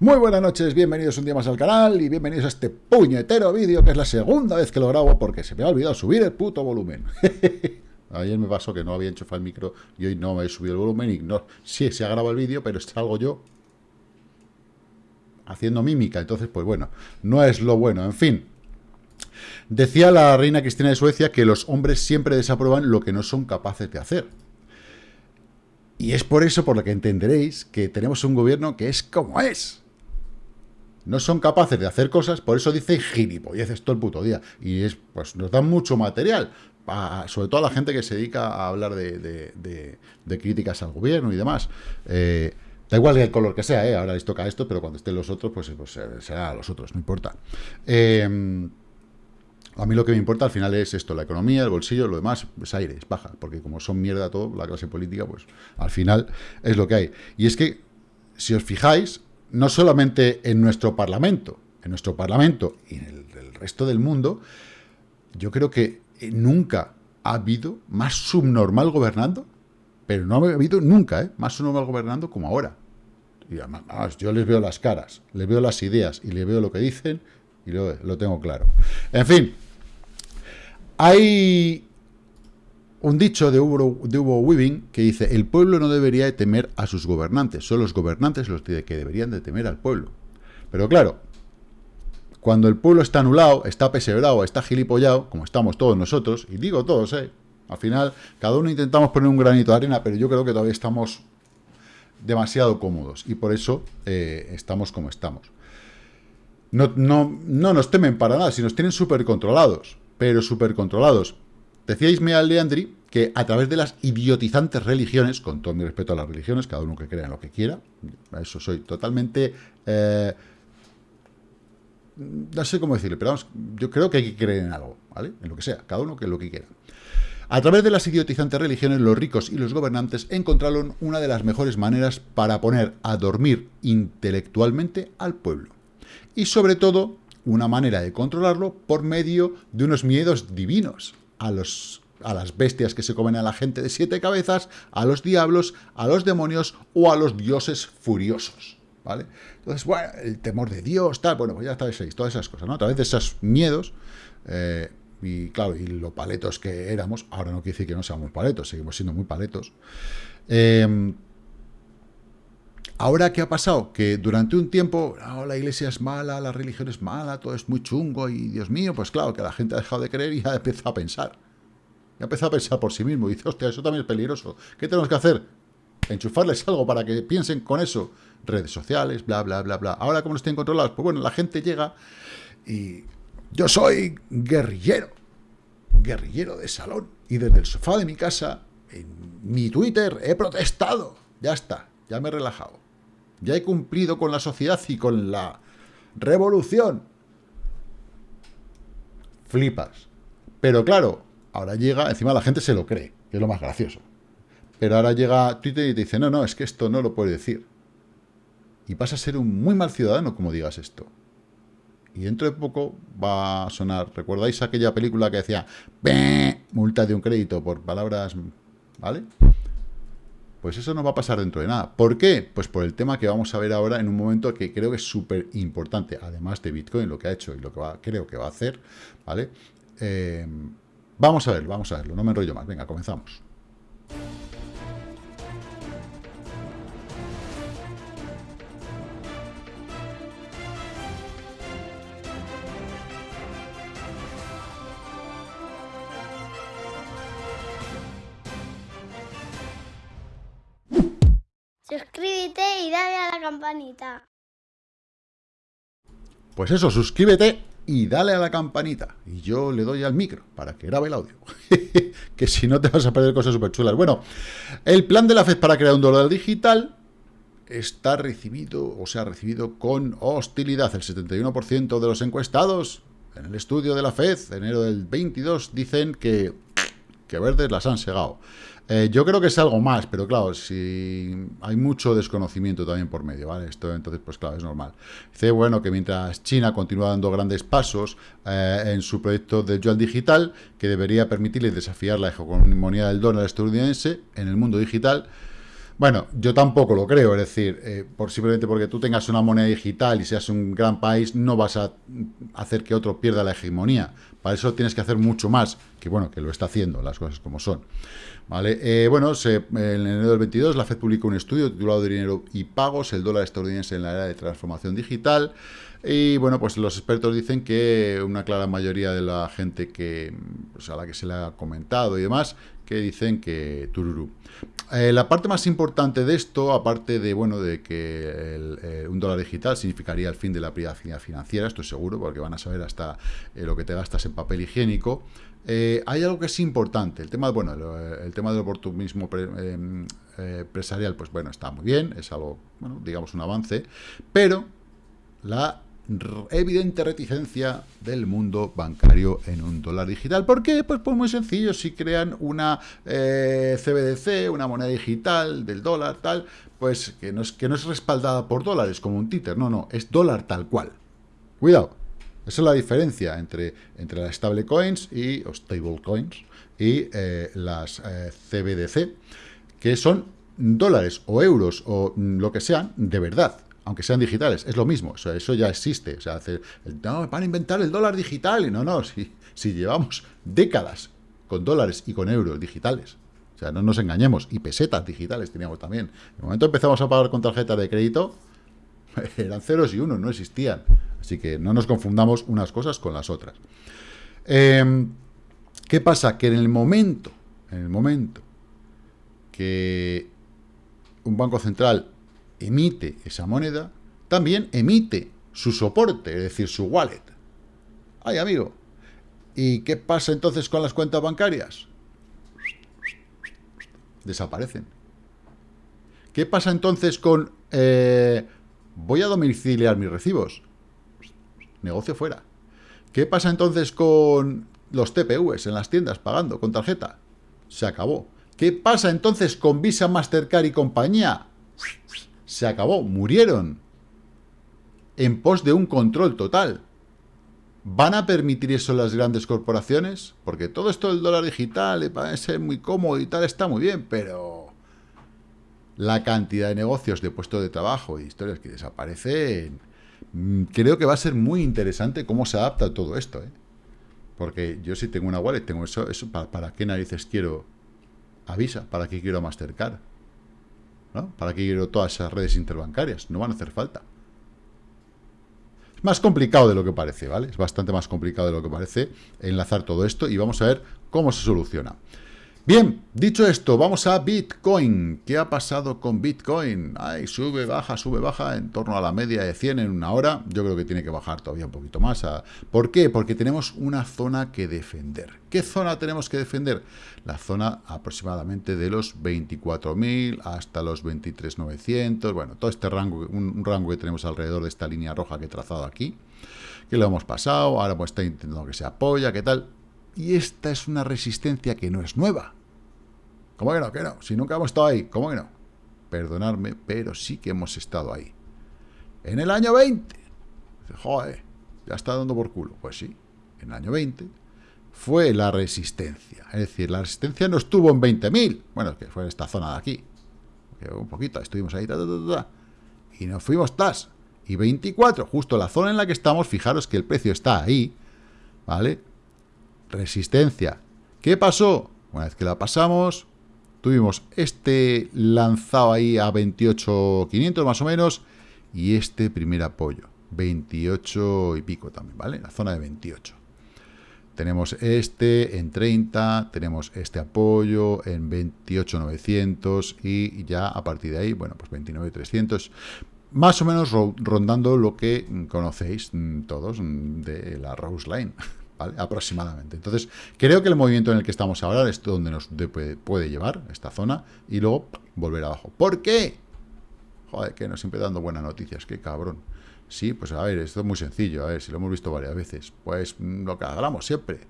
Muy buenas noches, bienvenidos un día más al canal y bienvenidos a este puñetero vídeo que es la segunda vez que lo grabo porque se me ha olvidado subir el puto volumen. Ayer me pasó que no había enchufado el micro y hoy no me he subido el volumen y no, sí, se ha grabado el vídeo, pero salgo yo haciendo mímica, entonces pues bueno, no es lo bueno, en fin. Decía la reina Cristina de Suecia que los hombres siempre desaprueban lo que no son capaces de hacer. Y es por eso por lo que entenderéis que tenemos un gobierno que es como es no son capaces de hacer cosas, por eso dice gilipolleces todo el puto día. Y es, pues nos dan mucho material, sobre todo a la gente que se dedica a hablar de, críticas al gobierno y demás. Eh, da igual el color que sea, ¿eh? ahora les toca esto, pero cuando estén los otros, pues, pues eh, será a los otros, no importa. A mí lo que me importa al final es esto, la economía, el bolsillo, lo demás es aire, es baja, porque como son mierda todo, la clase política, pues al final es lo que hay. Y es que, si os fijáis, no solamente en nuestro Parlamento, en nuestro Parlamento y en el, resto del mundo, yo creo que eh, nunca ha habido más subnormal gobernando, pero no ha habido nunca ¿eh? más subnormal gobernando como ahora. Y además, yo les veo las caras, les veo las ideas y les veo lo que dicen y lo, lo tengo claro. En fin, hay un dicho de Hugo, de Weaving que dice, el pueblo no debería temer a sus gobernantes, son los gobernantes los que deberían de temer al pueblo. Pero claro, cuando el pueblo está anulado, está pesebrado, está gilipollado, como estamos todos nosotros, y digo todos, ¿eh? Al final, cada uno intentamos poner un granito de arena, pero yo creo que todavía estamos demasiado cómodos, y por eso eh, estamos como estamos. No, no, no nos temen para nada, si nos tienen súper controlados, pero súper controlados. Decía Ismael Leandri que a través de las idiotizantes religiones, con todo mi respeto a las religiones, cada uno que crea en lo que quiera, a eso soy totalmente... Eh, no sé cómo decirle, pero vamos, yo creo que hay que creer en algo, ¿vale? En lo que sea, cada uno que lo que quiera. A través de las idiotizantes religiones, los ricos y los gobernantes encontraron una de las mejores maneras para poner a dormir intelectualmente al pueblo. Y sobre todo, una manera de controlarlo por medio de unos miedos divinos, a, los, a las bestias que se comen a la gente de siete cabezas, a los diablos, a los demonios o a los dioses furiosos. ¿Vale? Entonces, bueno, el temor de Dios, tal, bueno, pues ya sabéis, todas esas cosas, ¿no? A través de esos miedos, eh, y claro, y lo paletos que éramos, ahora no quiere decir que no seamos paletos, seguimos siendo muy paletos. Em, ahora, ¿qué ha pasado? Que durante un tiempo, oh, la iglesia es mala, la religión es mala, todo es muy chungo, y Dios mío, pues claro, que la gente ha dejado de creer y ya empieza a pensar. Ya empieza a pensar por sí mismo, y dice, hostia, eso también es peligroso. ¿Qué tenemos que hacer? Enchufarles algo para que piensen con eso redes sociales, bla, bla, bla, bla. Ahora, como no estén controlados, pues bueno, la gente llega y yo soy guerrillero, guerrillero de salón. Y desde el sofá de mi casa, en mi Twitter, he protestado. Ya está, ya me he relajado. Ya he cumplido con la sociedad y con la revolución. Flipas. Pero claro, ahora llega, encima la gente se lo cree, que es lo más gracioso. Pero ahora llega Twitter y te dice, no, no, es que esto no lo puede decir y vas a ser un muy mal ciudadano como digas esto. Y dentro de poco va a sonar, ¿recordáis aquella película que decía multa de un crédito por palabras, ¿vale? Pues eso no va a pasar dentro de nada. ¿Por qué? Pues por el tema que vamos a ver ahora en un momento que creo que es súper importante, además de Bitcoin, lo que ha hecho y lo que va, creo que va a hacer, ¿vale? Eh, vamos a ver, vamos a verlo, no me enrollo más. Venga, comenzamos. Campanita. Pues eso, suscríbete y dale a la campanita. Y yo le doy al micro para que grabe el audio. que si no te vas a perder cosas súper chulas. Bueno, el plan de la FED para crear un dólar digital está recibido, o se ha recibido con hostilidad. El 71% de los encuestados en el estudio de la FED, enero del 22, dicen que, que verdes las han segado. Eh, yo creo que es algo más, pero claro, si hay mucho desconocimiento también por medio, ¿vale? Esto entonces, pues claro, es normal. Dice, bueno, que mientras China continúa dando grandes pasos eh, en su proyecto de yuan digital, que debería permitirle desafiar la hegemonía del dólar estadounidense en el mundo digital, Bueno, yo tampoco lo creo, es decir, eh, por simplemente porque tú tengas una moneda digital y seas un gran país, no vas a hacer que otro pierda la hegemonía. Para eso tienes que hacer mucho más, que bueno, que lo está haciendo, las cosas como son. ¿Vale? Eh, bueno, en enero del 22 la FED publicó un estudio titulado Dinero y Pagos, el dólar estadounidense en la era de transformación digital. Y bueno, pues los expertos dicen que una clara mayoría de la gente que pues, a la que se le ha comentado y demás, que dicen que tururú. Eh, la parte más importante de esto, aparte de bueno de que eh, un dólar digital significaría el fin de la privacidad financiera, estoy seguro, porque van a saber hasta lo que te gastas en papel higiénico, eh, hay algo que es importante, el tema, bueno, el, tema del oportunismo em, eh, empresarial, pues bueno, está muy bien, es algo, bueno, digamos un avance, pero la evidente reticencia del mundo bancario en un dólar digital. ¿Por qué? Pues, pues muy sencillo, si crean una eh, CBDC, una moneda digital del dólar, tal, pues que no, es, que no es respaldada por dólares como un títer, no, no, es dólar tal cual. Cuidado, esa es la diferencia entre, entre las stablecoins y, o stablecoins y eh, las eh, CBDC, que son dólares o euros o lo que sean de verdad, aunque sean digitales, es lo mismo, eso ya existe. O sea, no, van a inventar el dólar digital, y no, no, si, si llevamos décadas con dólares y con euros digitales, o sea, no nos engañemos, y pesetas digitales teníamos también. En el momento empezamos a pagar con tarjeta de crédito, eran ceros y unos, no existían. Así que no nos confundamos unas cosas con las otras. Em, ¿Qué pasa? Que en el momento, en el momento que un banco central emite esa moneda, también emite su soporte, es decir, su wallet. Ay, amigo. ¿Y qué pasa entonces con las cuentas bancarias? Desaparecen. ¿Qué pasa entonces con... Eh, voy a domiciliar mis recibos? Negocio fuera. ¿Qué pasa entonces con los TPUs en las tiendas pagando con tarjeta? Se acabó. ¿Qué pasa entonces con Visa, Mastercard y compañía? Se acabó, murieron. En pos de un control total. ¿Van a permitir eso las grandes corporaciones? Porque todo esto del dólar digital parece muy cómodo y tal, está muy bien, pero la cantidad de negocios de puestos de trabajo y historias que desaparecen creo que va a ser muy interesante cómo se adapta todo esto, ¿eh? Porque yo si tengo una wallet, tengo eso, eso ¿para, qué narices quiero Avisa? ¿Para qué quiero Mastercard? ¿No? ¿Para qué quiero todas esas redes interbancarias? No van a hacer falta. Es más complicado de lo que parece, ¿vale? Es bastante más complicado de lo que parece enlazar todo esto y vamos a ver cómo se soluciona. Bien, dicho esto, vamos a Bitcoin. ¿Qué ha pasado con Bitcoin? Ay, sube, baja, sube, baja, en torno a la media de 100 en una hora. Yo creo que tiene que bajar todavía un poquito más. ¿Por qué? Porque tenemos una zona que defender. ¿Qué zona tenemos que defender? La zona aproximadamente de los 24.000 hasta los 23.900. Bueno, todo este rango, un, rango que tenemos alrededor de esta línea roja que he trazado aquí, que lo hemos pasado, ahora pues está intentando que se apoya, ¿qué tal? Y esta es una resistencia que no es nueva ¿Cómo que no? ¿Qué no? Si nunca hemos estado ahí. ¿Cómo que no? Perdonadme, pero sí que hemos estado ahí. En el año 20. Joder, ya está dando por culo. Pues sí, en el año 20 fue la resistencia. Es decir, la resistencia no estuvo en 20.000. Bueno, que fue esta zona de aquí. un poquito, estuvimos ahí. y nos fuimos tas. Y 24, justo la zona en la que estamos, fijaros que el precio está ahí. ¿Vale? Resistencia. ¿Qué pasó? Una vez que la pasamos, Tuvimos este lanzado ahí a 28.500 más o menos y este primer apoyo, 28 y pico también, ¿vale? La zona de 28. Tenemos este en 30, tenemos este apoyo en 28.900 y ya a partir de ahí, bueno, pues 29.300. Más o menos rondando lo que conocéis todos de la Rose Line. aproximadamente. Entonces, creo que el movimiento en el que estamos ahora es donde nos puede, llevar, esta zona, y luego volver abajo. ¿Por qué? Joder, que no siempre dando buenas noticias, qué cabrón. Sí, pues a ver, esto es muy sencillo, a ver, si lo hemos visto varias veces. Pues lo que hablamos siempre,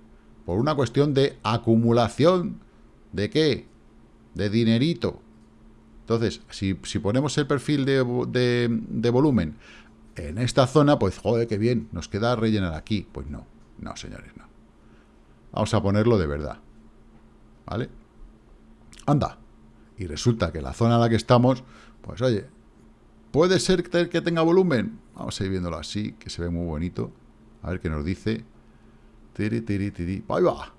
por una cuestión de acumulación, ¿de qué? De dinerito. Entonces, si, ponemos el perfil de, de, de volumen en esta zona, pues joder, qué bien, nos queda rellenar aquí. Pues no, no, señores, no. Vamos a ponerlo de verdad. ¿Vale? Anda. Y resulta que la zona en la que estamos, pues oye, puede ser que tenga volumen. Vamos a ir viéndolo así, que se ve muy bonito. A ver qué nos dice. Tiri, tiri, tiri. Ahí va.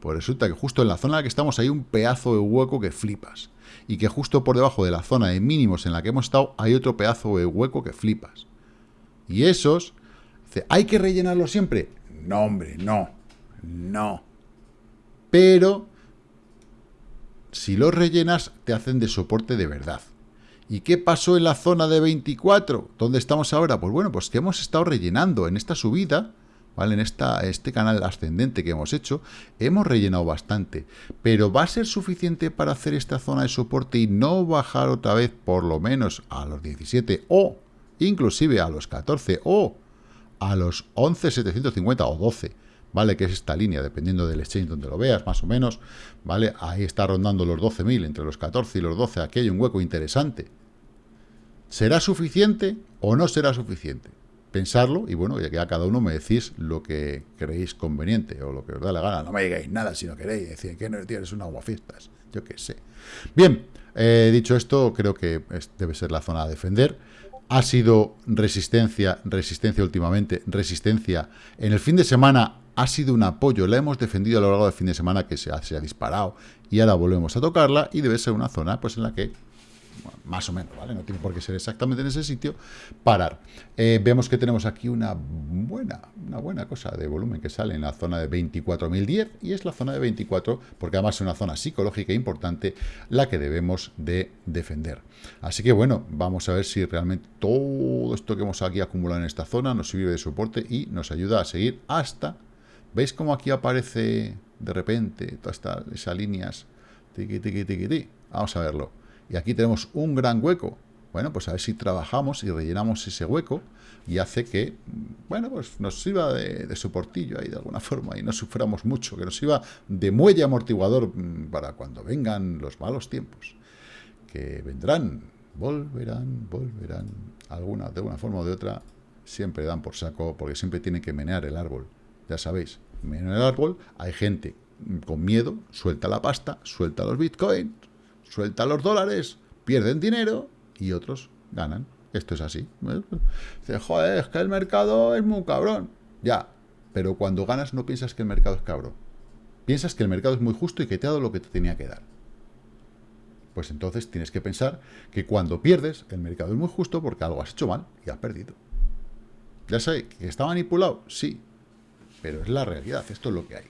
Pues resulta que justo en la zona en la que estamos hay un pedazo de hueco que flipas. Y que justo por debajo de la zona de mínimos en la que hemos estado hay otro pedazo de hueco que flipas. Y esos, ¿hay que rellenarlo siempre? No, hombre, no. No. Pero, si los rellenas, te hacen de soporte de verdad. ¿Y qué pasó en la zona de 24? ¿Dónde estamos ahora? Pues bueno, pues que hemos estado rellenando en esta subida, ¿vale? En esta, este canal ascendente que hemos hecho, hemos rellenado bastante. Pero ¿va a ser suficiente para hacer esta zona de soporte y no bajar otra vez por lo menos a los 17 o inclusive a los 14 o a los 11.750 o 12? ¿vale? Que es esta línea, dependiendo del exchange donde lo veas, más o menos, ¿vale? Ahí está rondando los 12.000, entre los 14 y los 12, aquí hay un hueco interesante. ¿Será suficiente o no será suficiente? Pensarlo y bueno, ya que a cada uno me decís lo que creéis conveniente o lo que os da la gana. No me digáis nada si no queréis, decir que no tienes un aguafiestas, yo qué sé. Bien, eh, dicho esto, creo que debe ser la zona a defender ha sido resistencia, resistencia últimamente, resistencia. En el fin de semana ha sido un apoyo, la hemos defendido a lo largo del fin de semana que se ha, disparado y ahora volvemos a tocarla y debe ser una zona pues en la que más o menos, ¿vale? No tiene por qué ser exactamente en ese sitio, parar. Eh, vemos que tenemos aquí una buena, una buena cosa de volumen que sale en la zona de 24.010 y es la zona de 24, porque además es una zona psicológica importante la que debemos de defender. Así que bueno, vamos a ver si realmente todo esto que hemos aquí acumulado en esta zona nos sirve de soporte y nos ayuda a seguir hasta ¿Veis cómo aquí aparece de repente todas esas líneas? Tiki, tiki, tiki. Vamos a verlo. Y aquí tenemos un gran hueco. Bueno, pues a ver si trabajamos y rellenamos ese hueco y hace que, bueno, pues nos sirva de, soportillo ahí de alguna forma y no suframos mucho, que nos sirva de muelle amortiguador mm, para cuando vengan los malos tiempos. Que vendrán, volverán, volverán, alguna, de una forma o de otra, siempre dan por saco porque siempre tienen que menear el árbol. Ya sabéis, en el árbol hay gente con miedo, suelta la pasta, suelta los bitcoins, suelta los dólares, pierden dinero y otros ganan. Esto es así. Dice, joder, es que el mercado es muy cabrón. Ya, pero cuando ganas no piensas que el mercado es cabrón. Piensas que el mercado es muy justo y que te ha dado lo que te tenía que dar. Pues entonces tienes que pensar que cuando pierdes, el mercado es muy justo porque algo has hecho mal y has perdido. Ya sabéis, que está manipulado, sí, pero es la realidad, esto es lo que hay.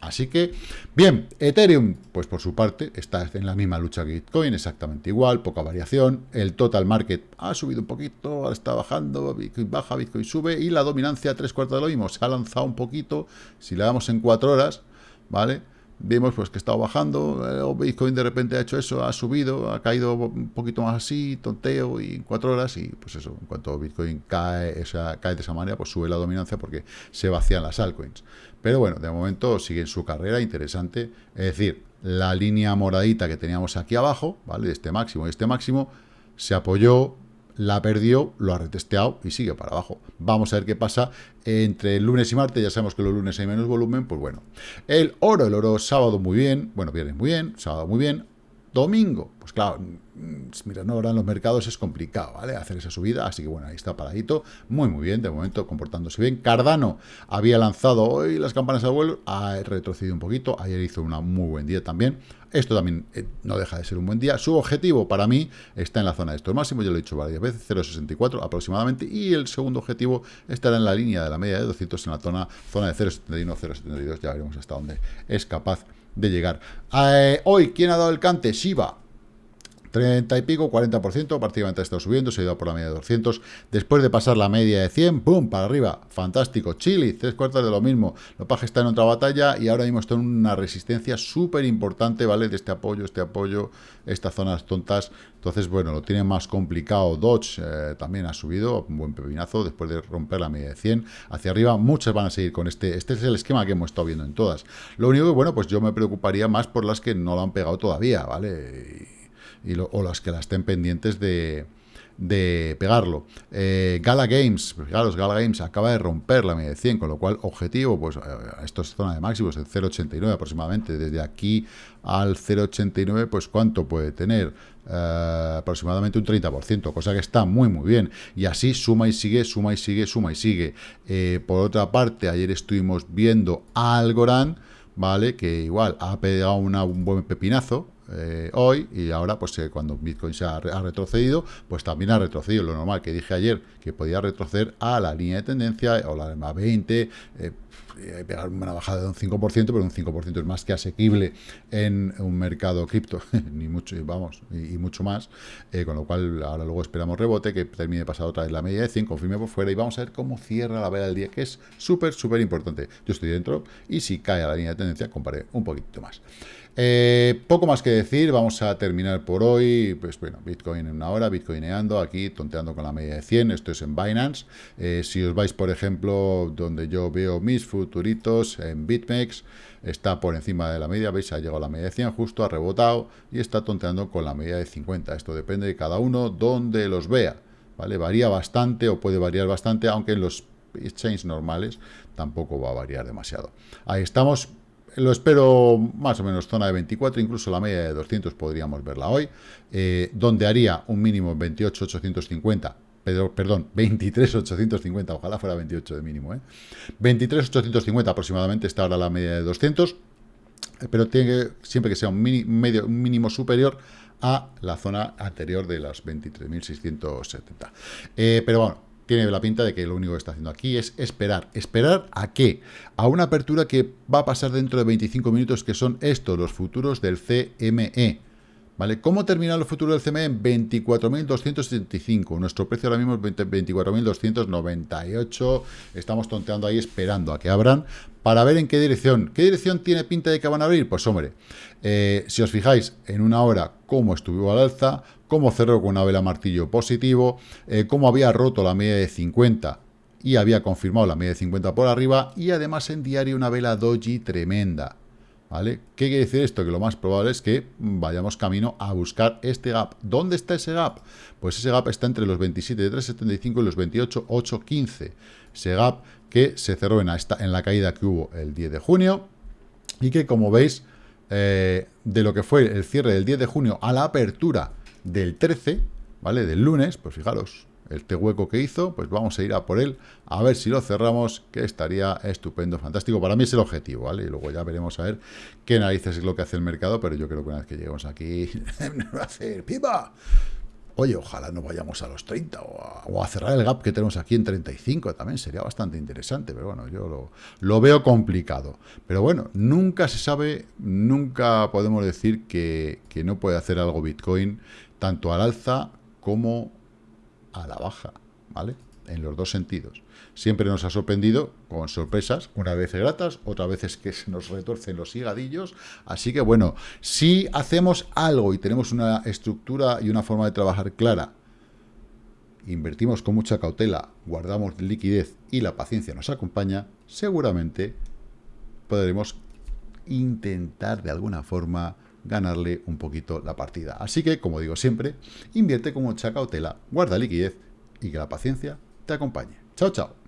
Así que, bien, Ethereum, pues por su parte, está en la misma lucha que Bitcoin, exactamente igual, poca variación. El total market ha subido un poquito, está bajando, Bitcoin baja, Bitcoin sube, y la dominancia, tres cuartos de lo mismo, se ha lanzado un poquito. Si le damos en cuatro horas, ¿vale? vimos pues que estaba bajando, eh, o Bitcoin de repente ha hecho eso, ha subido, ha caído un poquito más así, tonteo, y en cuatro horas, y pues eso, en cuanto Bitcoin cae, esa, cae de esa manera, pues sube la dominancia porque se vacían las altcoins. Pero bueno, de momento sigue en su carrera interesante, es decir, la línea moradita que teníamos aquí abajo, ¿vale? Este máximo y este máximo, se apoyó, la perdió, lo ha retesteado y sigue para abajo. Vamos a ver qué pasa entre el lunes y martes, ya sabemos que los lunes hay menos volumen, pues bueno. El oro, el oro sábado muy bien, bueno, viernes muy bien, sábado muy bien, domingo, pues claro, mm, mira, no ahora en los mercados es complicado, ¿vale? Hacer esa subida, así que bueno, ahí está paradito, muy muy bien, de momento comportándose bien. Cardano había lanzado hoy las campanas al vuelo, ha retrocedido un poquito, ayer hizo una muy buen día también, esto también eh, no deja de ser un buen día. Su objetivo para mí está en la zona de estos máximos, ya lo he dicho varias veces, 0,64 aproximadamente, y el segundo objetivo estará en la línea de la media de 200 en la zona, zona de 0,71, 0,72, ya veremos hasta dónde es capaz de llegar. Eh, hoy, ¿quién ha dado el cante? Shiba. 30 y pico, 40%, prácticamente ha estado subiendo, se ha ido por la media de 200, después de pasar la media de 100, ¡pum!, para arriba, fantástico, Chile, tres cuartos de lo mismo, Lopaje está en otra batalla y ahora mismo está en una resistencia súper importante, ¿vale?, de este apoyo, este apoyo, estas zonas tontas, entonces, bueno, lo tiene más complicado, Dodge eh, también ha subido, un buen pepinazo, después de romper la media de 100, hacia arriba, muchas van a seguir con este, este es el esquema que hemos estado viendo en todas, lo único que, bueno, pues yo me preocuparía más por las que no lo han pegado todavía, ¿vale?, o las que las estén pendientes de, pegarlo. Eh, Gala Games, fijaros, Gala Games acaba de romper la media de 100, con lo cual objetivo, pues esto es zona de máximos, el 0,89 aproximadamente, desde aquí al 0,89, pues ¿cuánto puede tener? Eh, aproximadamente un 30%, cosa que está muy muy bien. Y así suma y sigue, suma y sigue, suma y sigue. Eh, por otra parte, ayer estuvimos viendo Algorand, ¿vale? Que igual ha pegado un buen pepinazo, eh, hoy y ahora pues cuando Bitcoin se ha, retrocedido pues también ha retrocedido lo normal que dije ayer que podía retroceder a la línea de tendencia o la EMA 20 eh, pegar una bajada de un 5%, pero un 5% es más que asequible en un mercado cripto, ni mucho, vamos, y, mucho más, eh, con lo cual ahora luego esperamos rebote, que termine pasar otra vez la media de 100, confirme por fuera y vamos a ver cómo cierra la vela del día, que es súper, súper importante. Yo estoy dentro y si cae a la línea de tendencia, comparé un poquito más. Eh, poco más que decir, vamos a terminar por hoy, pues bueno, Bitcoin en una hora, Bitcoineando, aquí tonteando con la media de 100, esto es en Binance, eh, si os vais por ejemplo donde yo veo mis futuritos en BitMEX, está por encima de la media, veis, ha llegado a la media de 100 justo, ha rebotado y está tonteando con la media de 50, esto depende de cada uno donde los vea, ¿vale? Varía bastante o puede variar bastante, aunque en los exchanges normales tampoco va a variar demasiado. Ahí estamos, lo espero más o menos zona de 24, incluso la media de 200 podríamos verla hoy, eh, donde haría un mínimo 28,850, pero, perdón, 23,850, ojalá fuera 28 de mínimo, ¿eh? 23,850 aproximadamente está ahora la media de 200, eh, pero tiene siempre que sea un mínimo superior a la zona anterior de las 23.670. Eh, pero bueno, tiene la pinta de que lo único que está haciendo aquí es esperar. ¿Esperar a qué? A una apertura que va a pasar dentro de 25 minutos, que son estos, los futuros del CME. ¿Cómo termina los futuros del CME? En 24.275. Nuestro precio ahora mismo es 24.298. Estamos tonteando ahí esperando a que abran para ver en qué dirección. ¿Qué dirección tiene pinta de que van a abrir? Pues hombre, eh, si os fijáis en una hora cómo estuvo al alza, cómo cerró con una vela martillo positivo, eh, cómo había roto la media de 50 y había confirmado la media de 50 por arriba y además en diario una vela doji tremenda. ¿Vale? ¿Qué quiere decir esto? Que lo más probable es que vayamos camino a buscar este gap. ¿Dónde está ese gap? Pues ese gap está entre los 27 de 375 y los 28 815. Ese gap que se cerró en, esta, en la caída que hubo el 10 de junio y que como veis eh, de lo que fue el cierre del 10 de junio a la apertura del 13, ¿vale? Del lunes, pues fijaros, este hueco que hizo, pues vamos a ir a por él, a ver si lo cerramos, que estaría estupendo, fantástico. Para mí es el objetivo, ¿vale? Y luego ya veremos a ver qué narices es lo que hace el mercado, pero yo creo que una vez que lleguemos aquí, va a hacer ¡pipa! Oye, ojalá no vayamos a los 30 o a, cerrar el gap que tenemos aquí en 35, también sería bastante interesante, pero bueno, yo lo, veo complicado. Pero bueno, nunca se sabe, nunca podemos decir que, que no puede hacer algo Bitcoin tanto al alza como a la baja, ¿vale? En los dos sentidos. Siempre nos ha sorprendido con sorpresas, una vez gratas, otra veces que se nos retorcen los higadillos. Así que bueno, si hacemos algo y tenemos una estructura y una forma de trabajar clara, invertimos con mucha cautela, guardamos liquidez y la paciencia nos acompaña, seguramente podremos intentar de alguna forma ganarle un poquito la partida. Así que, como digo siempre, invierte con mucha cautela, guarda liquidez y que la paciencia te acompañe. Chao, chao.